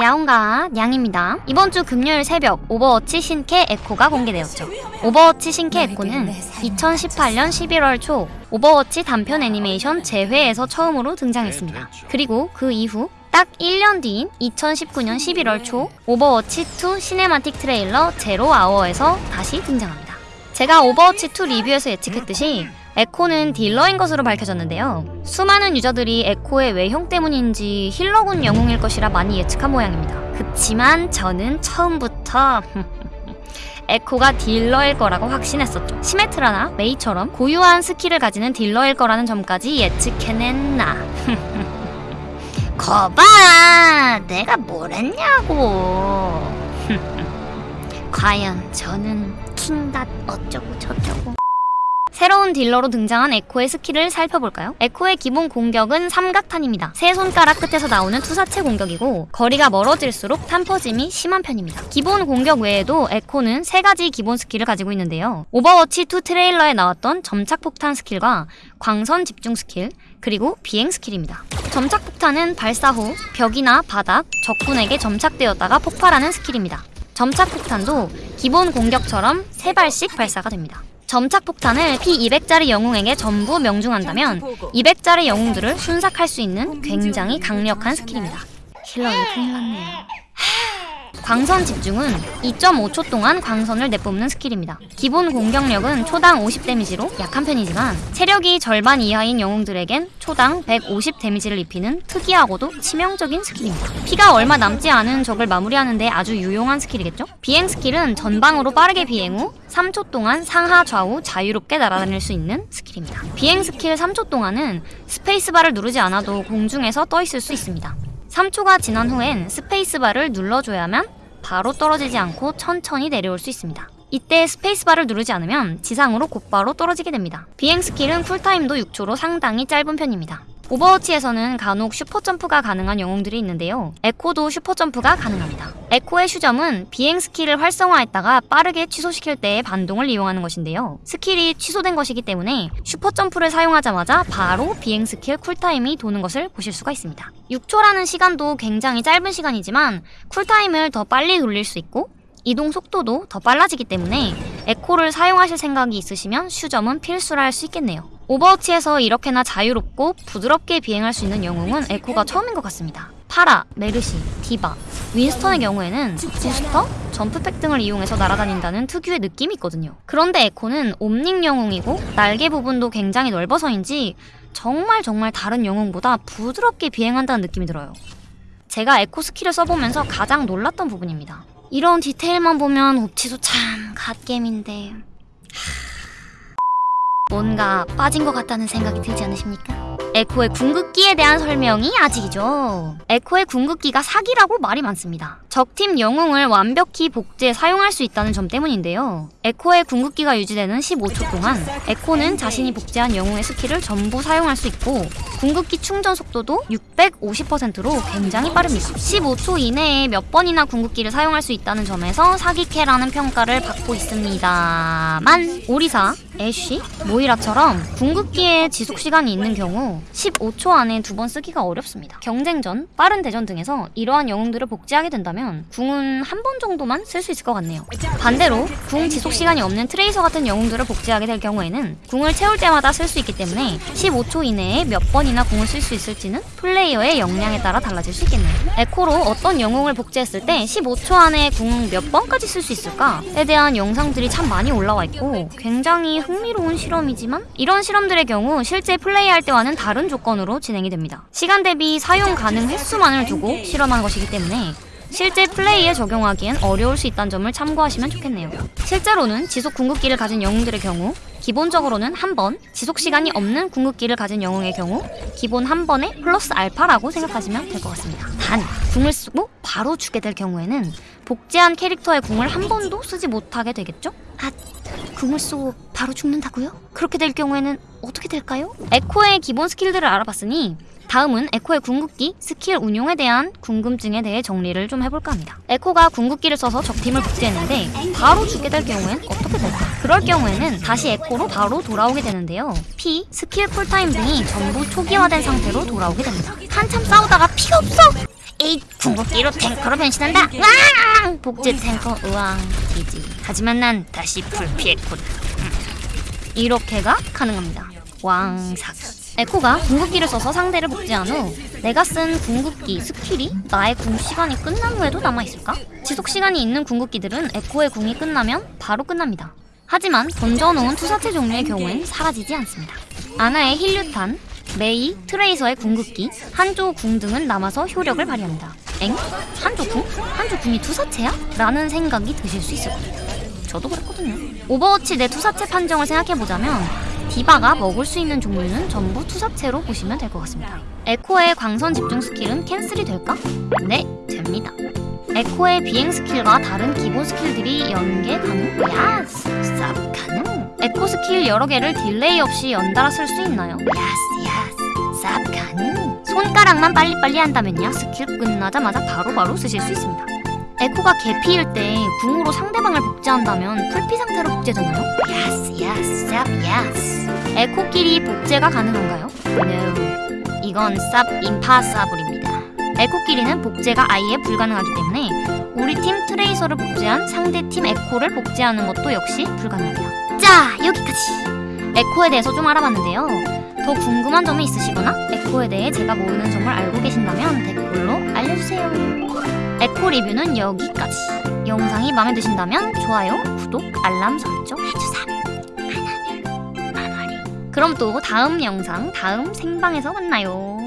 야옹가 냥입니다. 이번 주 금요일 새벽 오버워치 신캐 에코가 공개되었죠. 오버워치 신캐 에코는 2018년 11월 초 오버워치 단편 애니메이션 재회에서 처음으로 등장했습니다. 그리고 그 이후 딱 1년 뒤인 2019년 11월 초 오버워치 2 cinematic trailer Zero Hour에서 다시 등장합니다. 제가 오버워치 2 리뷰에서 예측했듯이 에코는 딜러인 것으로 밝혀졌는데요. 수많은 유저들이 에코의 외형 때문인지 healer군 영웅일 것이라 많이 예측한 모양입니다. 그치만 저는 처음부터 에코가 딜러일 거라고 확신했었죠. 시메트라나 메이처럼 고유한 스킬을 가지는 딜러일 거라는 점까지 예측해냈나. 거봐! 내가 뭘 했냐고. 과연 저는 킹닷 어쩌고 저쩌고. 새로운 딜러로 등장한 에코의 스킬을 살펴볼까요? 에코의 기본 공격은 삼각탄입니다. 세 손가락 끝에서 나오는 투사체 공격이고 거리가 멀어질수록 탄 퍼짐이 심한 편입니다. 기본 공격 외에도 에코는 세 가지 기본 스킬을 가지고 있는데요. 오버워치 2 trailer에 나왔던 점착 폭탄 스킬과 광선 집중 스킬, 그리고 비행 스킬입니다. 점착 폭탄은 발사 후 벽이나 바닥, 적군에게 점착되었다가 폭발하는 스킬입니다. 점착 폭탄도 기본 공격처럼 세 발씩 발사가 됩니다. 점착 폭탄을 피 200짜리 영웅에게 전부 명중한다면 200짜리 영웅들을 순삭할 수 있는 굉장히 강력한 스킬입니다. 이거 큰일 났네요. 광선 집중은 2.5초 동안 광선을 내뿜는 스킬입니다. 기본 공격력은 초당 50 damage로 약한 편이지만 체력이 절반 이하인 영웅들에겐 초당 150 damage를 입히는 특이하고도 치명적인 스킬입니다. 피가 얼마 남지 않은 적을 마무리하는데 아주 유용한 스킬이겠죠? 비행 스킬은 전방으로 빠르게 비행 후 3초 동안 상하 좌우 자유롭게 날아다닐 수 있는 스킬입니다. 비행 스킬 3초 동안은 스페이스바를 누르지 않아도 공중에서 떠 있을 수 있습니다. 3초가 지난 후엔 스페이스바를 눌러줘야만 바로 떨어지지 않고 천천히 내려올 수 있습니다. 이때 스페이스바를 누르지 않으면 지상으로 곧바로 떨어지게 됩니다. 비행 스킬은 쿨타임도 6초로 상당히 짧은 편입니다. 오버워치에서는 간혹 슈퍼점프가 가능한 영웅들이 있는데요. 에코도 슈퍼점프가 가능합니다. 에코의 슈점은 비행 스킬을 활성화했다가 빠르게 취소시킬 때의 반동을 이용하는 것인데요. 스킬이 취소된 것이기 때문에 슈퍼점프를 사용하자마자 바로 비행 스킬 쿨타임이 도는 것을 보실 수가 있습니다. 6초라는 시간도 굉장히 짧은 시간이지만 쿨타임을 더 빨리 돌릴 수 있고 이동 속도도 더 빨라지기 때문에 에코를 사용하실 생각이 있으시면 슈점은 필수라 할 수 있겠네요. 오버워치에서 이렇게나 자유롭고 부드럽게 비행할 수 있는 영웅은 에코가 처음인 것 같습니다. 파라, 메르시, 디바, 윈스턴의 경우에는 부스터, 점프팩 등을 이용해서 날아다닌다는 특유의 느낌이 있거든요. 그런데 에코는 옴닉 영웅이고 날개 부분도 굉장히 넓어서인지 정말 정말 다른 영웅보다 부드럽게 비행한다는 느낌이 들어요. 제가 에코 스킬을 써보면서 가장 놀랐던 부분입니다. 이런 디테일만 보면 옵치도 참 갓겜인데 뭔가 빠진 것 같다는 생각이 들지 않으십니까? 에코의 궁극기에 대한 설명이 아직이죠. 에코의 궁극기가 사기라고 말이 많습니다. 적팀 영웅을 완벽히 복제해 사용할 수 있다는 점 때문인데요. 에코의 궁극기가 유지되는 15초 동안 에코는 자신이 복제한 영웅의 스킬을 전부 사용할 수 있고 궁극기 충전 속도도 650%로 굉장히 빠릅니다. 15초 이내에 몇 번이나 궁극기를 사용할 수 있다는 점에서 사기캐라는 평가를 받고 있습니다만 오리사, 애쉬, 모이라처럼 궁극기의 지속 시간이 있는 경우 15초 안에 두 번 쓰기가 어렵습니다. 경쟁전, 빠른 대전 등에서 이러한 영웅들을 복제하게 된다면 궁은 한 번 정도만 쓸 수 있을 것 같네요. 반대로 궁 지속 시간이 없는 트레이서 같은 영웅들을 복제하게 될 경우에는 궁을 채울 때마다 쓸 수 있기 때문에 15초 이내에 몇 번이나 궁을 쓸 수 있을지는 플레이어의 역량에 따라 달라질 수 있겠네요. 에코로 어떤 영웅을 복제했을 때 15초 안에 궁 몇 번까지 쓸 수 있을까에 대한 영상들이 참 많이 올라와 있고 굉장히 흥미로운 실험이지만 이런 실험들의 경우 실제 플레이할 때와는 다른 조건으로 진행이 됩니다. 시간 대비 사용 가능 횟수만을 두고 실험한 것이기 때문에 실제 플레이에 적용하기엔 어려울 수 있다는 점을 참고하시면 좋겠네요. 실제로는 지속 궁극기를 가진 영웅들의 경우 기본적으로는 한 번, 지속 시간이 없는 궁극기를 가진 영웅의 경우 기본 한 번에 플러스 알파라고 생각하시면 될 것 같습니다. 단, 궁을 쓰고 바로 죽게 될 경우에는 복제한 캐릭터의 궁을 한 번도 쓰지 못하게 되겠죠? 아, 궁을 쏘고 바로 죽는다고요? 그렇게 될 경우에는 어떻게 될까요? 에코의 기본 스킬들을 알아봤으니 다음은 에코의 궁극기, 스킬 운용에 대한 궁금증에 대해 정리를 좀 해볼까 합니다. 에코가 궁극기를 써서 적팀을 복제했는데 바로 죽게 될 경우엔 어떻게 될까? 그럴 경우에는 다시 에코로 바로 돌아오게 되는데요. 피, 스킬 쿨타임 등이 전부 초기화된 상태로 돌아오게 됩니다. 한참 싸우다가 피가 없어! 에이 궁극기로 탱커로 변신한다 으앙 복제 탱커 으앙 easy 하지만 난 다시 풀피했군 음. 이렇게가 가능합니다 왕삭 에코가 궁극기를 써서 상대를 복제한 후 내가 쓴 궁극기 스킬이 나의 궁 시간이 끝난 후에도 남아있을까? 지속 시간이 있는 궁극기들은 에코의 궁이 끝나면 바로 끝납니다 하지만 던져놓은 투사체 종류의 경우엔 사라지지 않습니다 아나의 힐류탄, 메이, 트레이서의 궁극기, 한조 궁 등은 남아서 효력을 발휘합니다. 엥? 한조 궁? 한조 궁이 투사체야? 라는 생각이 드실 수 있을 거예요. 저도 그랬거든요. 오버워치 내 투사체 판정을 생각해보자면 디바가 먹을 수 있는 종류는 전부 투사체로 보시면 될 것 같습니다. 에코의 광선 집중 스킬은 cancel이 될까? 네, 됩니다. 에코의 비행 스킬과 다른 기본 스킬들이 연계 가능? Yas! 쌉 가능? 에코 스킬 여러 개를 딜레이 없이 연달아 쓸 수 있나요? Yas yas 쌉 가능? 손가락만 빨리빨리 한다면요 스킬 끝나자마자 바로 바로 쓰실 수 있습니다 에코가 개피일 때 궁으로 상대방을 복제한다면 풀피 상태로 복제되나요? Yas yas 쌉 yas 에코끼리 복제가 가능한가요? No 이건 쌉 impossible입니다 에코끼리는 복제가 아예 불가능하기 때문에 우리 팀 트레이서를 복제한 상대 팀 에코를 복제하는 것도 역시 불가능합니다. 자, 여기까지. 에코에 대해서 좀 알아봤는데요. 더 궁금한 점이 있으시거나 에코에 대해 제가 모르는 점을 알고 계신다면 댓글로 알려주세요. 에코 리뷰는 여기까지. 영상이 마음에 드신다면 좋아요, 구독, 알람 설정 해주삼. 그럼 또 다음 영상, 다음 생방에서 만나요.